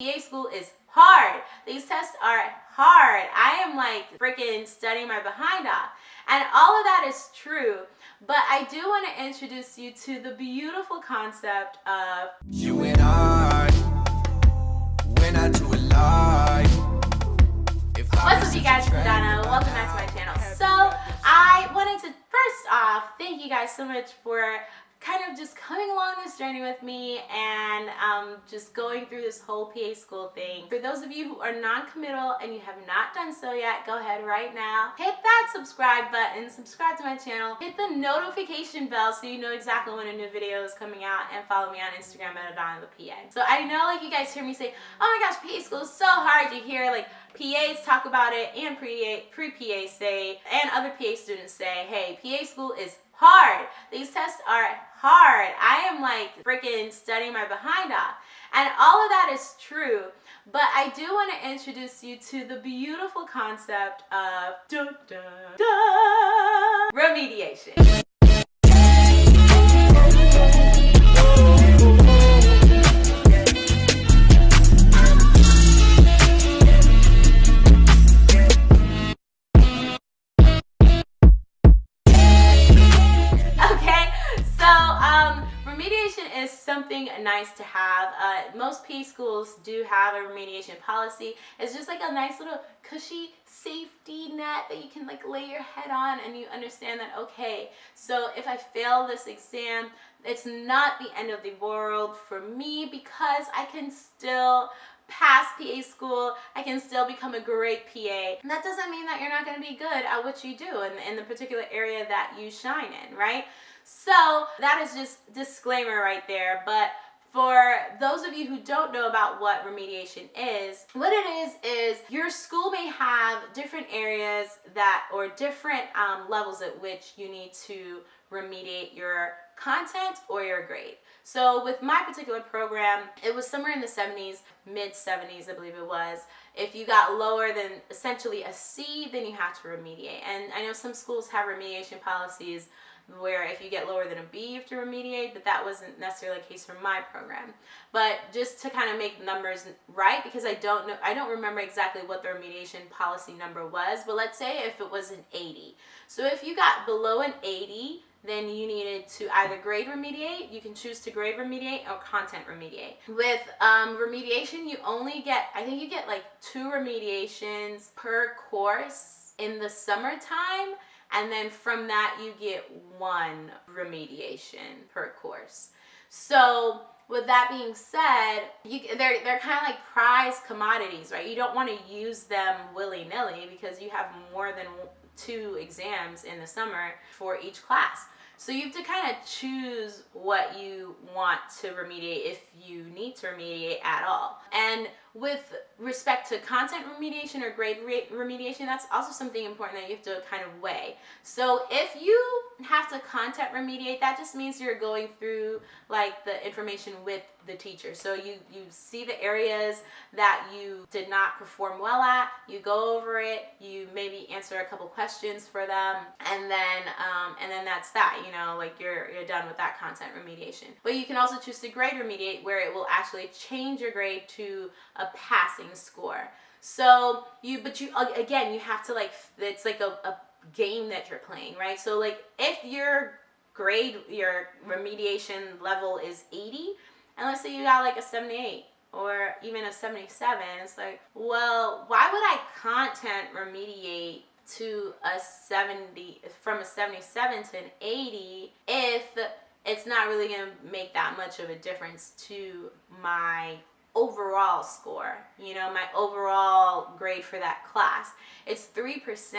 PA school is hard. These tests are hard. I am like freaking studying my behind off. And all of that is true. But I do want to introduce you to the beautiful concept of You and I, when I do it live. If What's up you guys, it's Donna. Welcome back to my channel. So I wanted to first off thank you guys so much for of just coming along this journey with me and um, just going through this whole PA school thing. For those of you who are non-committal and you have not done so yet, go ahead right now. Hit that subscribe button, subscribe to my channel, hit the notification bell so you know exactly when a new video is coming out and follow me on Instagram at Adana the PA. So I know like you guys hear me say, oh my gosh, PA school is so hard. You hear like PAs talk about it and pre-PA say and other PA students say, hey, PA school is hard. These tests are hard. I am like freaking studying my behind off. And all of that is true. But I do want to introduce you to the beautiful concept of remediation. Nice to have. Uh, most P schools do have a remediation policy. It's just like a nice little cushy safety net that you can like lay your head on and you understand that, okay, so if I fail this exam, it's not the end of the world for me because I can still pass PA school, I can still become a great PA. And that doesn't mean that you're not gonna be good at what you do in, in the particular area that you shine in, right? So that is just disclaimer right there. But for those of you who don't know about what remediation is, what it is is your school may have different areas that or different um, levels at which you need to remediate your content or your grade. So with my particular program, it was somewhere in the 70s, mid 70s, I believe it was. If you got lower than essentially a C, then you have to remediate. And I know some schools have remediation policies where if you get lower than a B, you have to remediate, but that wasn't necessarily the case for my program. But just to kind of make numbers right, because I don't know, I don't remember exactly what the remediation policy number was, but let's say if it was an 80. So if you got below an 80, then you needed to either grade remediate, you can choose to grade remediate or content remediate. With um, remediation, you only get, I think you get like two remediations per course in the summertime and then from that you get one remediation per course. So with that being said, you, they're, they're kind of like prize commodities, right? You don't want to use them willy-nilly because you have more than two exams in the summer for each class. So you have to kind of choose what you want to remediate if you need to remediate at all. And with respect to content remediation or grade remediation, that's also something important that you have to kind of weigh. So if you have to content remediate, that just means you're going through like the information with the teacher. So you, you see the areas that you did not perform well at, you go over it, you maybe answer a couple questions for them, and then um, and then that's that, you know, like you're, you're done with that content remediation. But you can also choose to grade remediate where it will actually change your grade to a passing score. So you, but you, again, you have to like, it's like a, a game that you're playing, right? So like if your grade, your remediation level is 80, and let's say you got like a 78 or even a 77, it's like, well, why would I content remediate to a 70, from a 77 to an 80 if it's not really going to make that much of a difference to my overall score, you know, my overall grade for that class. It's 3%.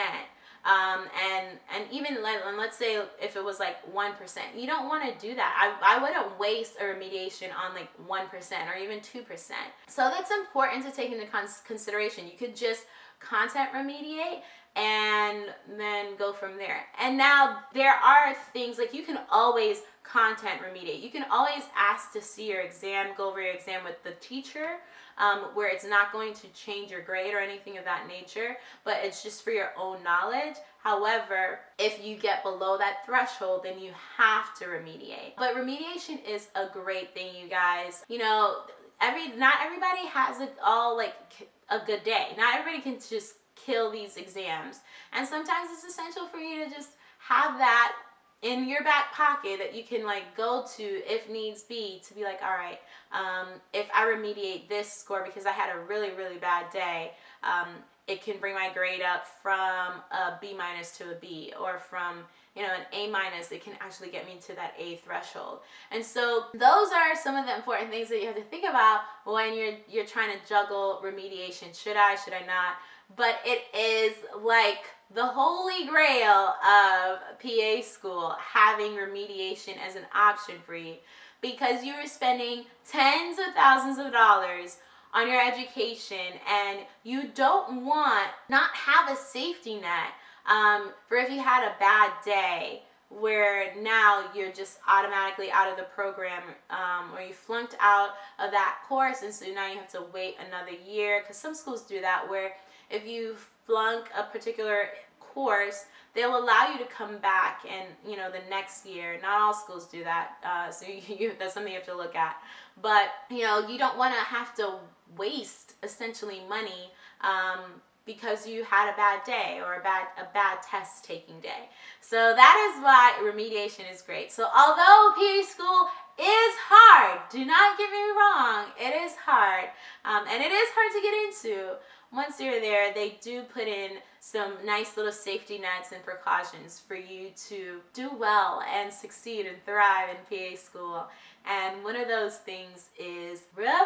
Um, and and even let, and let's say if it was like 1%, you don't want to do that. I, I wouldn't waste a remediation on like 1% or even 2%. So that's important to take into consideration. You could just content remediate and then go from there. And now there are things like you can always content remediate. You can always ask to see your exam, go over your exam with the teacher um, where it's not going to change your grade or anything of that nature, but it's just for your own knowledge. However, if you get below that threshold, then you have to remediate. But remediation is a great thing, you guys. You know, every not everybody has it all like a good day. Not everybody can just kill these exams. And sometimes it's essential for you to just have that in your back pocket that you can like go to if needs be to be like all right um, if i remediate this score because i had a really really bad day um, it can bring my grade up from a b minus to a b or from you know an a minus it can actually get me to that a threshold. And so those are some of the important things that you have to think about when you're you're trying to juggle remediation. Should i should i not but it is like the holy grail of PA school having remediation as an option for you. Because you are spending tens of thousands of dollars on your education and you don't want not have a safety net. Um, for if you had a bad day where now you're just automatically out of the program um, or you flunked out of that course and so now you have to wait another year. Because some schools do that where if you flunk a particular course, they'll allow you to come back and you know the next year. Not all schools do that, uh, so you, you, that's something you have to look at. But you know you don't want to have to waste essentially money um, because you had a bad day or a bad a bad test taking day. So that is why remediation is great. So although PA school is hard, do not get me wrong, it is hard, um, and it is hard to get into once you're there, they do put in some nice little safety nets and precautions for you to do well and succeed and thrive in PA school. And one of those things is remediation.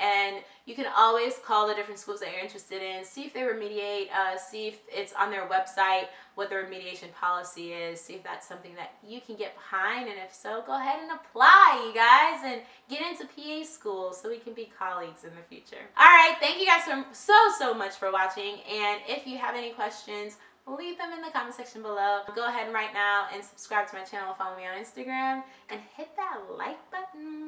And you can always call the different schools that you're interested in see if they remediate uh, see if it's on their website what the remediation policy is see if that's something that you can get behind and if so go ahead and apply you guys and get into PA school so we can be colleagues in the future all right thank you guys so so so much for watching and if you have any questions leave them in the comment section below. Go ahead right now and subscribe to my channel, follow me on Instagram, and hit that like button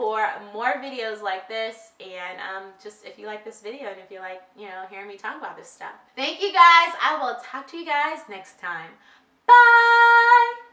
for more videos like this and um, just if you like this video and if you like, you know, hearing me talk about this stuff. Thank you guys. I will talk to you guys next time. Bye!